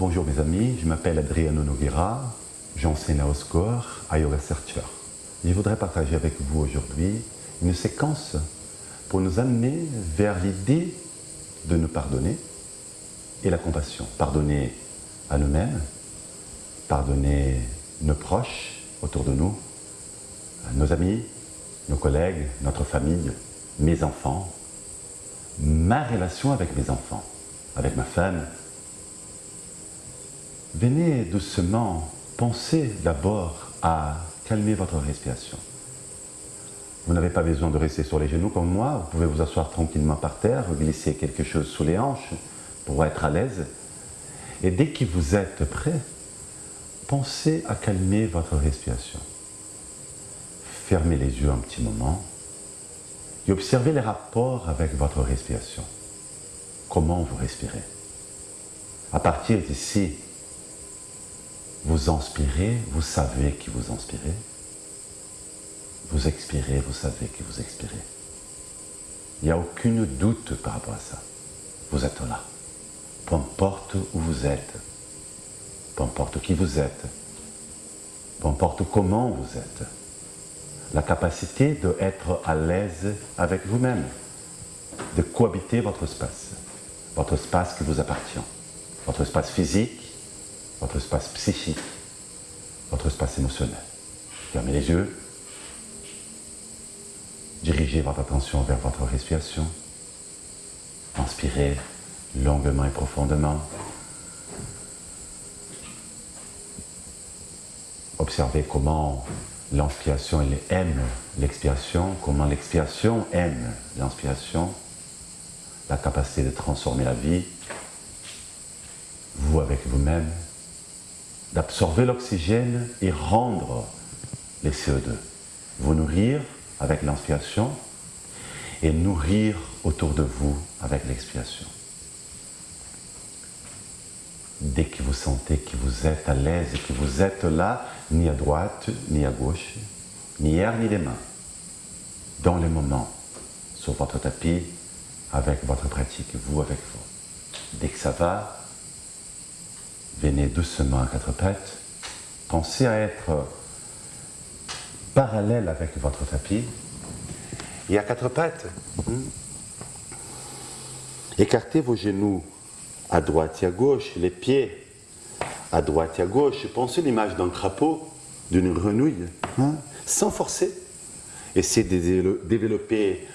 Bonjour mes amis, je m'appelle Adriano Noguera, j'enseigne à Oscore, à Yoga Searcher. Je voudrais partager avec vous aujourd'hui une séquence pour nous amener vers l'idée de nous pardonner et la compassion. Pardonner à nous-mêmes, pardonner nos proches autour de nous, nos amis, nos collègues, notre famille, mes enfants, ma relation avec mes enfants, avec ma femme. Venez doucement penser d'abord à calmer votre respiration. Vous n'avez pas besoin de rester sur les genoux comme moi, vous pouvez vous asseoir tranquillement par terre, glisser quelque chose sous les hanches pour être à l'aise. Et dès que vous êtes prêt, pensez à calmer votre respiration. Fermez les yeux un petit moment et observez les rapports avec votre respiration. Comment vous respirez. À partir d'ici, vous inspirez, vous savez que vous inspirez. Vous expirez, vous savez que vous expirez. Il n'y a aucun doute par rapport à ça. Vous êtes là. Peu importe où vous êtes, peu importe qui vous êtes, peu importe comment vous êtes, la capacité d'être à l'aise avec vous-même, de cohabiter votre espace, votre espace qui vous appartient, votre espace physique, votre espace psychique, votre espace émotionnel. Fermez les yeux, dirigez votre attention vers votre respiration, inspirez longuement et profondément, observez comment l'inspiration aime l'expiration, comment l'expiation aime l'inspiration, la capacité de transformer la vie, vous avec vous-même, d'absorber l'oxygène et rendre les CO2, vous nourrir avec l'inspiration et nourrir autour de vous avec l'expiration. Dès que vous sentez que vous êtes à l'aise et que vous êtes là, ni à droite, ni à gauche, ni hier, ni les mains, dans le moment, sur votre tapis, avec votre pratique, vous avec vous. Dès que ça va, venez doucement à quatre pattes, pensez à être parallèle avec votre tapis, et à quatre pattes, hmm, écartez vos genoux à droite et à gauche, les pieds à droite et à gauche. Pensez l'image d'un crapaud, d'une grenouille, hein, sans forcer. Essayez de développer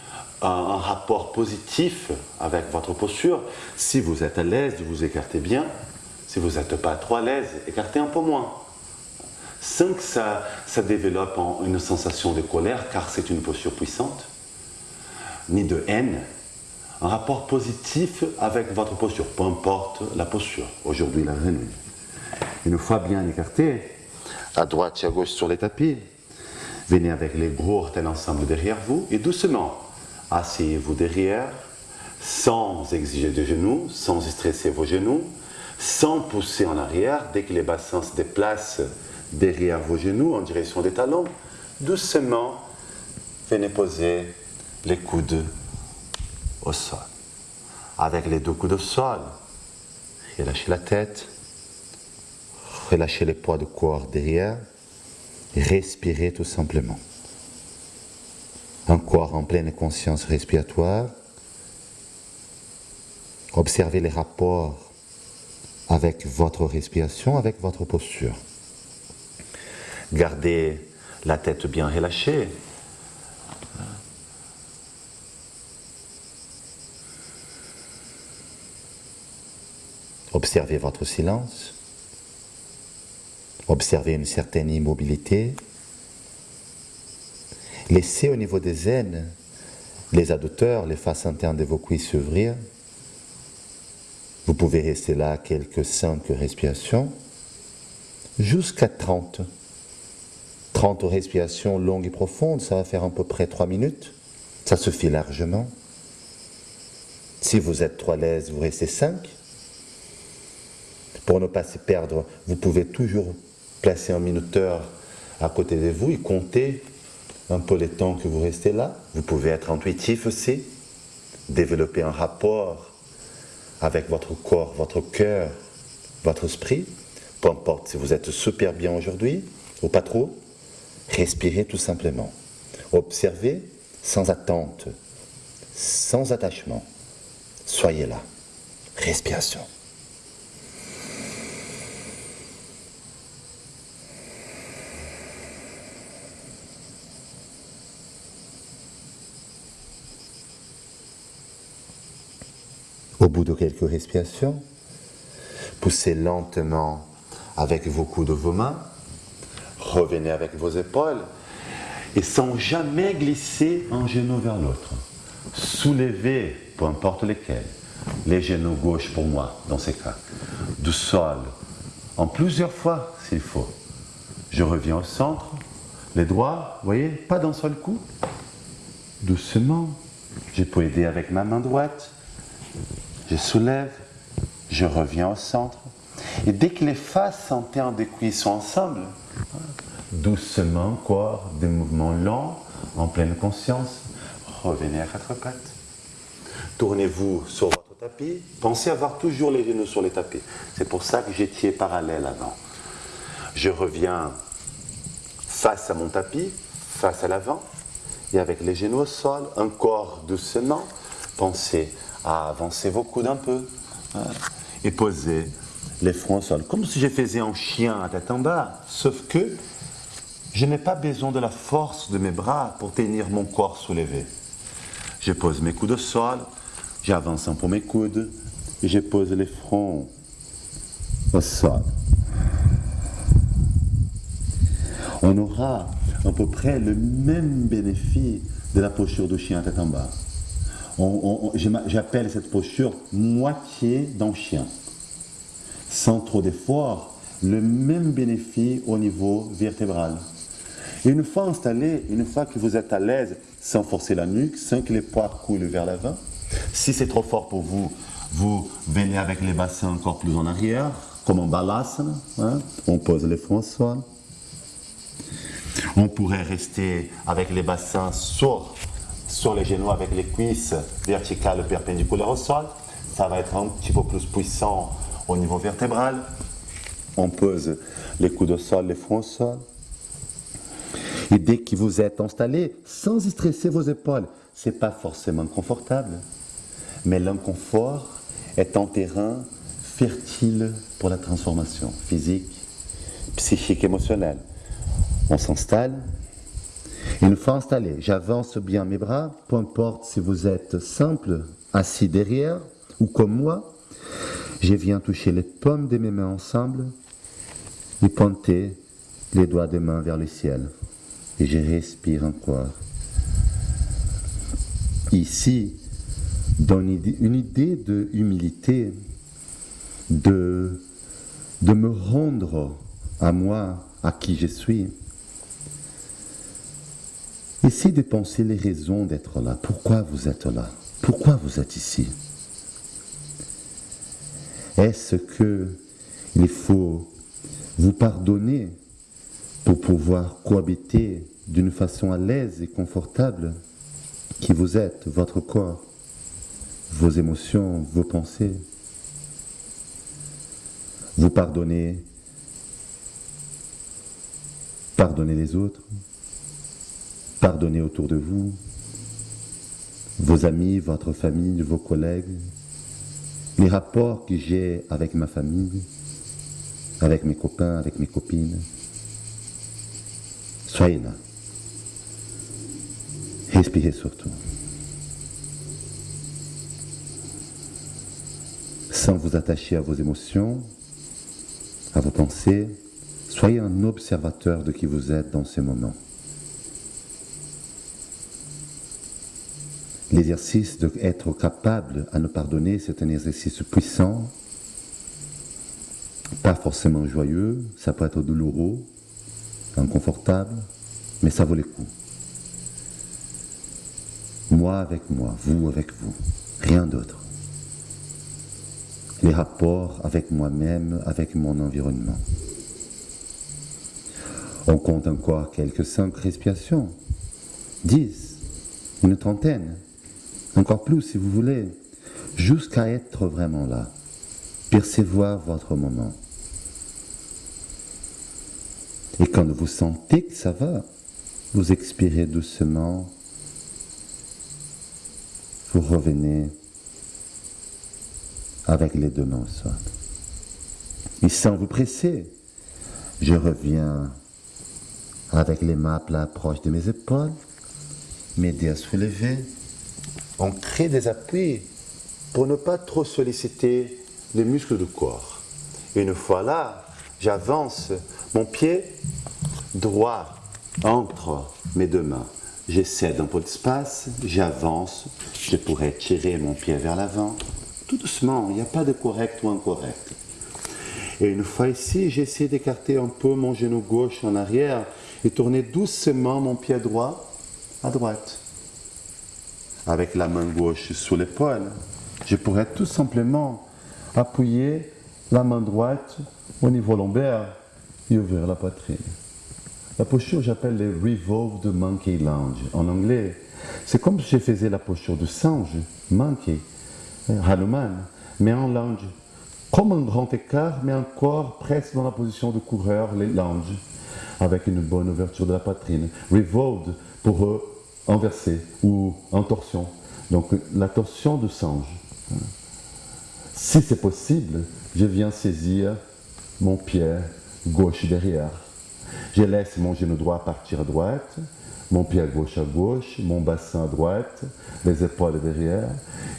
un, rapport positif avec votre posture. Si vous êtes à l'aise, vous écartez bien. Si vous n'êtes pas trop à l'aise, écartez un peu moins. Sans que ça, ça développe une sensation de colère, car c'est une posture puissante, ni de haine, un rapport positif avec votre posture, peu importe la posture. Aujourd'hui, la grenouille. Une fois bien écarté, à droite et à gauche sur les tapis, venez avec les gros orteils ensemble derrière vous et doucement, asseyez-vous derrière, sans exiger de genoux, sans stresser vos genoux, sans pousser en arrière. Dès que les bassins se déplacent derrière vos genoux en direction des talons, doucement, venez poser les coudes au sol. Avec les deux coudes au sol, relâchez la tête, relâchez les poids de corps derrière, respirez tout simplement. Un corps en pleine conscience respiratoire. Observez les rapports avec votre respiration, avec votre posture. Gardez la tête bien relâchée, Observez votre silence. Observez une certaine immobilité. Laissez au niveau des aines les adducteurs, les faces internes de vos cuisses s'ouvrir. Vous pouvez rester là quelques cinq respirations, jusqu'à 30. 30 respirations longues et profondes, ça va faire à peu près 3 minutes. Ça suffit largement. Si vous êtes trop à l'aise, vous restez 5. Pour ne pas se perdre, vous pouvez toujours placer un minuteur à côté de vous et compter un peu les temps que vous restez là. Vous pouvez être intuitif aussi, développer un rapport avec votre corps, votre cœur votre esprit, peu importe si vous êtes super bien aujourd'hui ou pas trop, respirez tout simplement. Observez sans attente, sans attachement. Soyez là. Respiration. Au bout de quelques respirations, poussez lentement avec vos coudes de vos mains, revenez avec vos épaules et sans jamais glisser un genou vers l'autre. Soulevez, peu importe lesquels, les genoux gauche pour moi dans ces cas, du sol, en plusieurs fois s'il faut. Je reviens au centre, les doigts, vous voyez, pas d'un seul coup, doucement. Je peux aider avec ma main droite, je soulève, je reviens au centre. Et dès que les faces en termes de cuisses sont ensemble, doucement encore, des mouvements lents, en pleine conscience, revenez à quatre pattes. Tournez-vous sur votre tapis. Pensez avoir toujours les genoux sur les tapis. C'est pour ça que j'étais parallèle avant. Je reviens face à mon tapis, face à l'avant, et avec les genoux au sol, encore doucement, pensez à avancer vos coudes un peu hein, et poser les fronts au sol, comme si je faisais un chien à tête en bas, sauf que je n'ai pas besoin de la force de mes bras pour tenir mon corps soulevé. Je pose mes coudes au sol, j'avance un peu mes coudes et je pose les fronts au sol. On aura à peu près le même bénéfice de la posture du chien à tête en bas. J'appelle cette posture moitié d'un chien. Sans trop d'effort, le même bénéfice au niveau vertébral. Une fois installé, une fois que vous êtes à l'aise, sans forcer la nuque, sans que les poids coulent vers l'avant, si c'est trop fort pour vous, vous venez avec les bassins encore plus en arrière, comme en balasana. Hein. On pose les fronts sol. On pourrait rester avec les bassins sur sur les genoux avec les cuisses verticales perpendiculaires au sol. Ça va être un petit peu plus puissant au niveau vertébral. On pose les coudes au sol, les fronts au sol. Et dès que vous êtes installé, sans stresser vos épaules, ce n'est pas forcément confortable. Mais l'inconfort est un terrain fertile pour la transformation physique, psychique, émotionnelle. On s'installe, une fois installé, j'avance bien mes bras, peu importe si vous êtes simple, assis derrière ou comme moi. Je viens toucher les pommes de mes mains ensemble et pointer les doigts des mains vers le ciel. Et je respire encore. Ici, dans une idée de humilité, de, de me rendre à moi, à qui je suis. Essayez de penser les raisons d'être là. Pourquoi vous êtes là? Pourquoi vous êtes ici? Est-ce que il faut vous pardonner pour pouvoir cohabiter d'une façon à l'aise et confortable qui vous êtes, votre corps, vos émotions, vos pensées? Vous pardonnez, pardonnez les autres? Pardonnez autour de vous, vos amis, votre famille, vos collègues, les rapports que j'ai avec ma famille, avec mes copains, avec mes copines. Soyez là. Respirez surtout. Sans vous attacher à vos émotions, à vos pensées, soyez un observateur de qui vous êtes dans ces moments. L'exercice d'être capable à nous pardonner, c'est un exercice puissant, pas forcément joyeux, ça peut être douloureux, inconfortable, mais ça vaut le coup. Moi avec moi, vous avec vous, rien d'autre. Les rapports avec moi-même, avec mon environnement. On compte encore quelques cinq respirations, dix, une trentaine encore plus si vous voulez, jusqu'à être vraiment là. percevoir votre moment. Et quand vous sentez que ça va, vous expirez doucement, vous revenez avec les deux mains au sol. Et sans vous presser, je reviens avec les mains à plat proches de mes épaules, m'aider à soulever. On crée des appuis pour ne pas trop solliciter les muscles du corps. Une fois là, j'avance mon pied droit entre mes deux mains. J'essaie un peu d'espace, j'avance, je pourrais tirer mon pied vers l'avant, tout doucement, il n'y a pas de correct ou incorrect. Et une fois ici, j'essaie d'écarter un peu mon genou gauche en arrière et tourner doucement mon pied droit à droite. Avec la main gauche sous l'épaule, je pourrais tout simplement appuyer la main droite au niveau lombaire et ouvrir la poitrine. La posture, j'appelle les Revolved Monkey Lounge en anglais. C'est comme si je faisais la posture de singe, monkey, Hanuman, mais en lounge. Comme un grand écart, mais encore presque dans la position de coureur, les lounge, avec une bonne ouverture de la poitrine. Revolved pour inverser ou en torsion. Donc la torsion de singe. Si c'est possible, je viens saisir mon pied gauche derrière. Je laisse mon genou droit partir à droite, mon pied gauche à gauche, mon bassin à droite, les épaules derrière.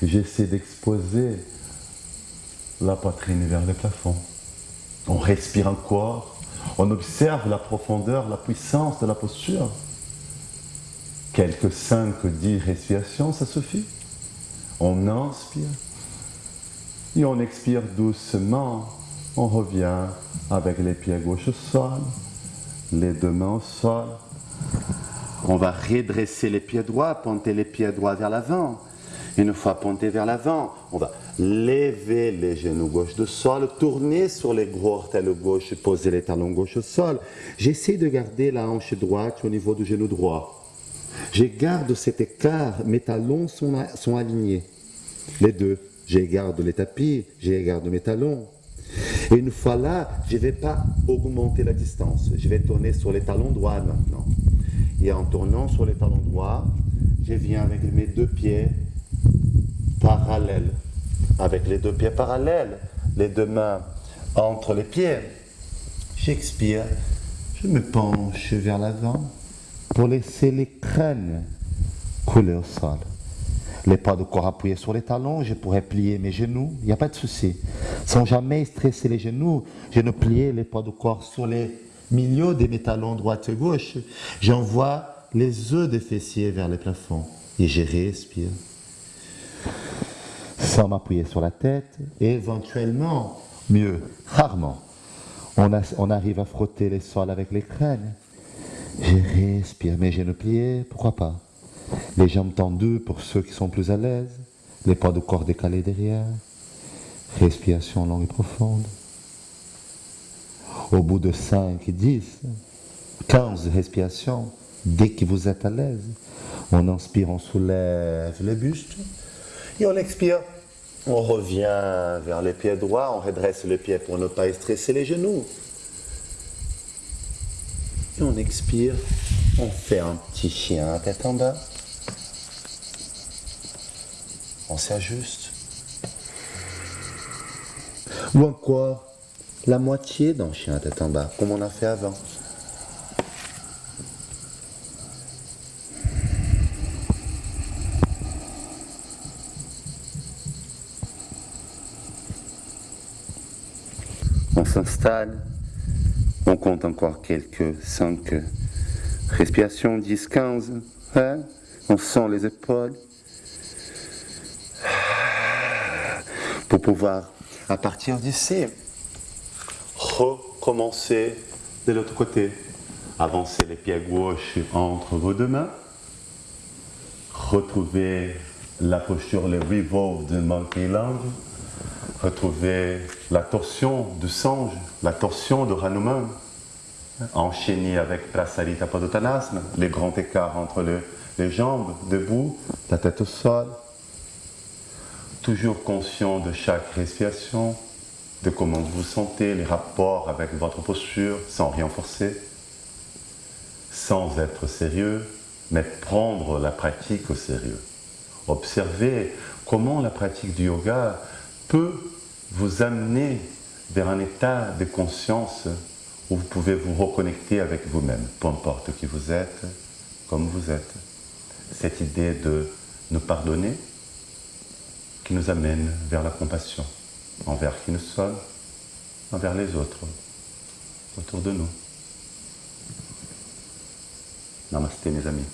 J'essaie d'exposer la poitrine vers le plafond. On respire encore, on observe la profondeur, la puissance de la posture. Quelques 5 10 respirations, ça suffit. On inspire et on expire doucement. On revient avec les pieds gauche au sol, les deux mains au sol. On va redresser les pieds droits, ponter les pieds droits vers l'avant. Une fois pontés vers l'avant, on va lever les genoux gauche du sol, tourner sur les gros orteils gauche, poser les talons gauche au sol. J'essaie de garder la hanche droite au niveau du genou droit. Je garde cet écart, mes talons sont, alignés. Les deux. Je garde les tapis, je garde mes talons. Et une fois là, je ne vais pas augmenter la distance. Je vais tourner sur les talons droits maintenant. Et en tournant sur les talons droits, je viens avec mes deux pieds parallèles. Avec les deux pieds parallèles, les deux mains entre les pieds. J'expire, je me penche vers l'avant pour laisser les crânes couler au sol. Les pas de corps appuyés sur les talons, je pourrais plier mes genoux, il n'y a pas de souci. Sans jamais stresser les genoux, je ne pliais les pas de corps sur les milieux de mes talons droite et gauche. J'envoie les œufs des fessiers vers le plafond et je respire. Sans m'appuyer sur la tête, et éventuellement, mieux, rarement, on, on arrive à frotter les sols avec les crânes. Je respire, mes genoux pliés, pourquoi pas? Les jambes tendues pour ceux qui sont plus à l'aise, les poids de corps décalés derrière, respiration longue et profonde. Au bout de 5, 10, 15 respirations, dès que vous êtes à l'aise, on inspire, on soulève le buste et on expire. On revient vers les pieds droits, on redresse les pieds pour ne pas stresser les genoux. On expire, on fait un petit chien à tête en bas on s'ajuste. Ou encore la moitié d'un chien à tête en bas, comme on a fait avant. On s'installe, on compte encore quelques 5 respirations, 10, 15, hein? on sent les épaules, pour pouvoir, à partir d'ici, recommencer de l'autre côté. Avancer les pieds gauche entre vos deux mains. Retrouver la posture, le revolve de Monkey Lunge. Retrouver la torsion du singe, la torsion de Hanuman. Enchaîner avec Prasarita Padottanasana, les grands écarts entre les jambes, debout, la tête au sol toujours conscient de chaque respiration, de comment vous vous sentez, les rapports avec votre posture, sans rien forcer, sans être sérieux, mais prendre la pratique au sérieux. Observez comment la pratique du yoga peut vous amener vers un état de conscience où vous pouvez vous reconnecter avec vous-même, peu importe qui vous êtes, comme vous êtes. Cette idée de nous pardonner qui nous amène vers la compassion envers qui nous sommes, envers les autres autour de nous. Namasté mes amis.